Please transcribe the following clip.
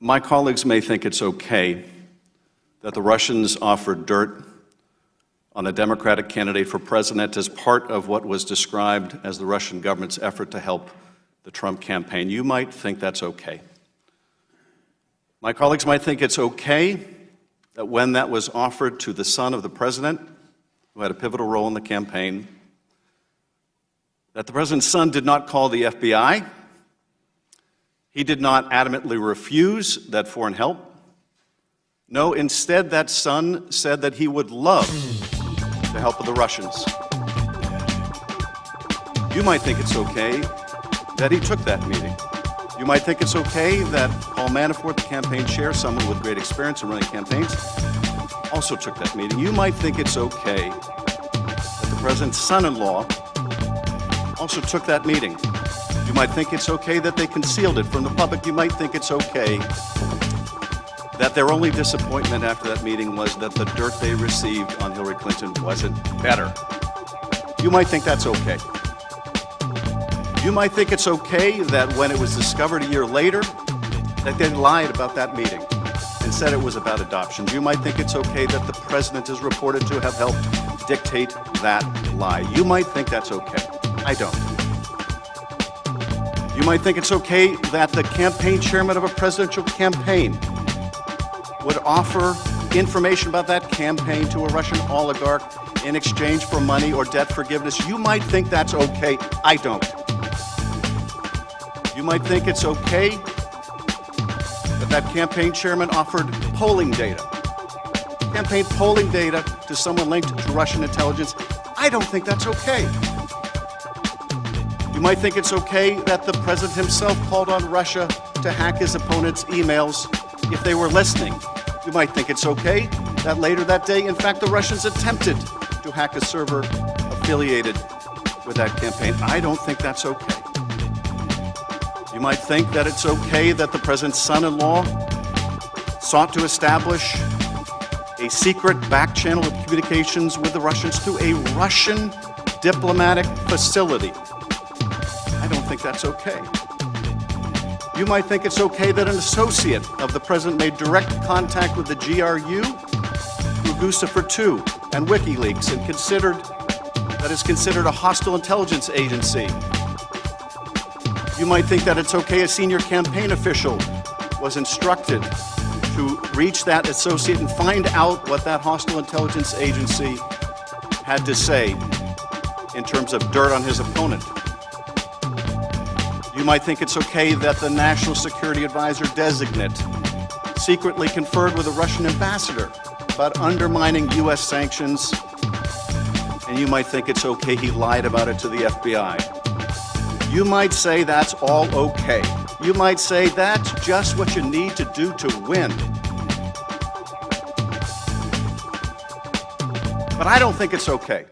My colleagues may think it's okay that the Russians offered dirt on a Democratic candidate for president as part of what was described as the Russian government's effort to help the Trump campaign. You might think that's okay. My colleagues might think it's okay that when that was offered to the son of the president, who had a pivotal role in the campaign, that the president's son did not call the FBI, he did not adamantly refuse that foreign help. No, instead, that son said that he would love the help of the Russians. You might think it's okay that he took that meeting. You might think it's okay that Paul Manafort, the campaign chair, someone with great experience in running campaigns, also took that meeting. You might think it's okay that the president's son-in-law also took that meeting. You might think it's okay that they concealed it from the public. You might think it's okay that their only disappointment after that meeting was that the dirt they received on Hillary Clinton wasn't better. You might think that's okay. You might think it's okay that when it was discovered a year later that they lied about that meeting and said it was about adoptions. You might think it's okay that the president is reported to have helped dictate that lie. You might think that's okay. I don't. You might think it's okay that the campaign chairman of a presidential campaign would offer information about that campaign to a Russian oligarch in exchange for money or debt forgiveness. You might think that's okay. I don't. You might think it's okay that that campaign chairman offered polling data, campaign polling data to someone linked to Russian intelligence. I don't think that's okay. You might think it's okay that the president himself called on Russia to hack his opponent's emails if they were listening. You might think it's okay that later that day, in fact, the Russians attempted to hack a server affiliated with that campaign. I don't think that's okay. You might think that it's okay that the president's son-in-law sought to establish a secret back channel of communications with the Russians through a Russian diplomatic facility. I don't think that's okay. You might think it's okay that an associate of the president made direct contact with the GRU Guccifer 2 and WikiLeaks and considered that is considered a hostile intelligence agency you might think that it's okay a senior campaign official was instructed to reach that associate and find out what that hostile intelligence agency had to say in terms of dirt on his opponent. You might think it's okay that the National Security Advisor designate secretly conferred with a Russian ambassador about undermining U.S. sanctions, and you might think it's okay he lied about it to the FBI. You might say that's all okay. You might say that's just what you need to do to win. But I don't think it's okay.